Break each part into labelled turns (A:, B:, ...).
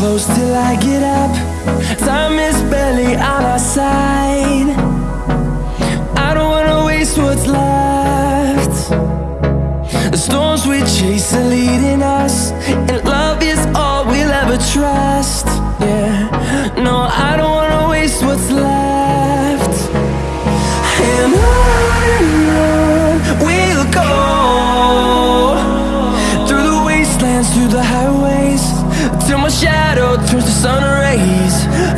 A: close till I get up. Time is barely on our side. I don't wanna waste what's left. The storms we chase are leading us, and love is all we'll ever trust. Yeah, no, I don't wanna waste what's left. And till my shadow turns to sun rays.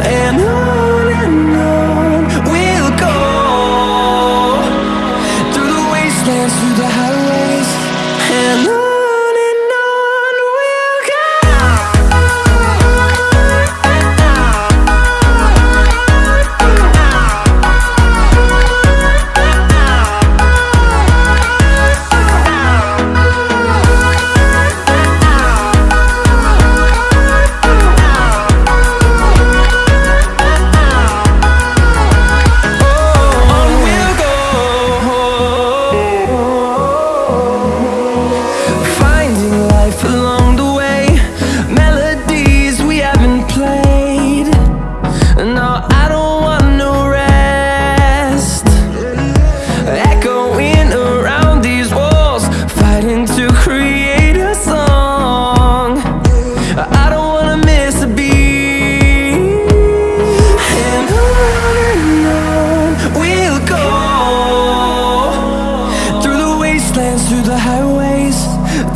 A: Through the highways,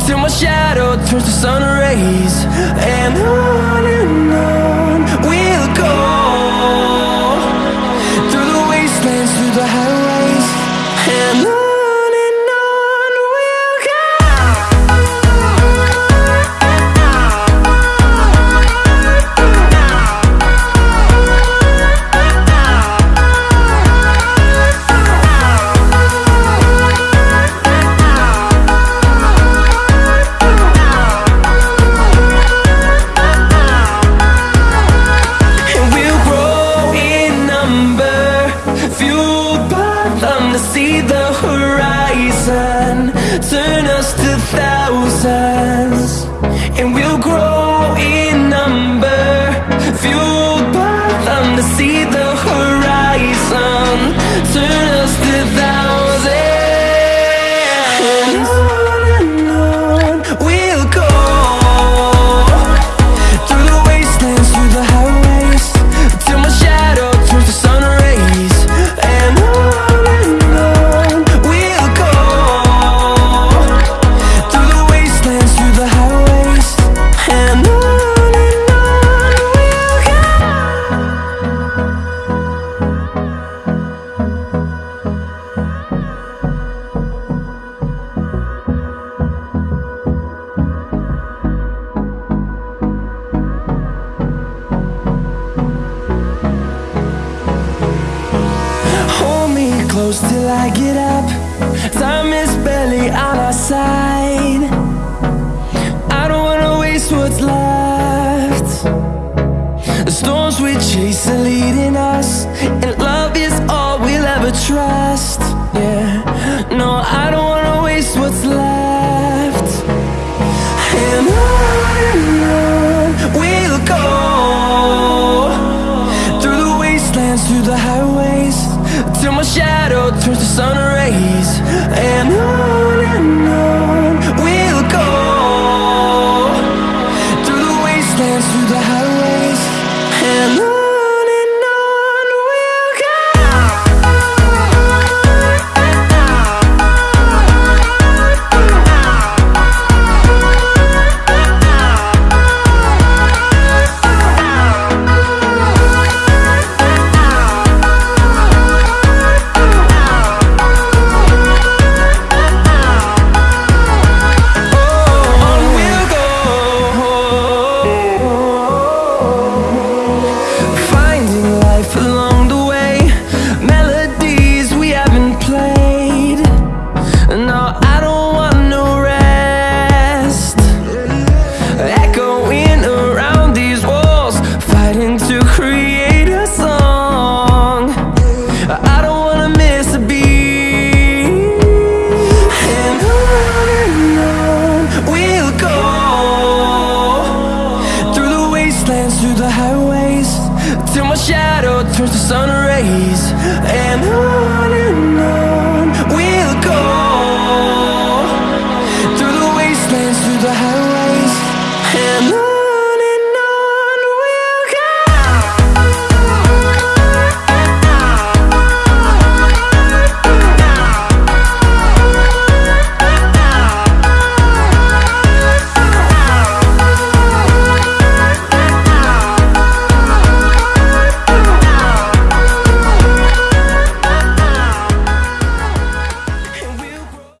A: till my shadow turns to sun rays. And on see the horizon, turn us to thousands. And we'll grow in number, fueled by them to see the horizon, close till I get up. Time is barely on our side. I don't wanna waste what's left. The storms we chase are leading us, and love is all we'll ever trust. Yeah, no, I don't wanna waste what's left. And on we'll go through the wastelands, through the highways, till my shadow turns to sun rays. And on